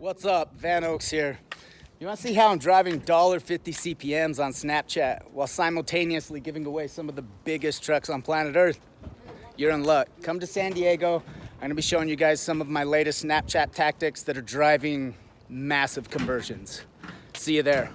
What's up? Van Oaks here. You want to see how I'm driving $1.50 CPMs on Snapchat while simultaneously giving away some of the biggest trucks on planet Earth? You're in luck. Come to San Diego. I'm going to be showing you guys some of my latest Snapchat tactics that are driving massive conversions. See you there.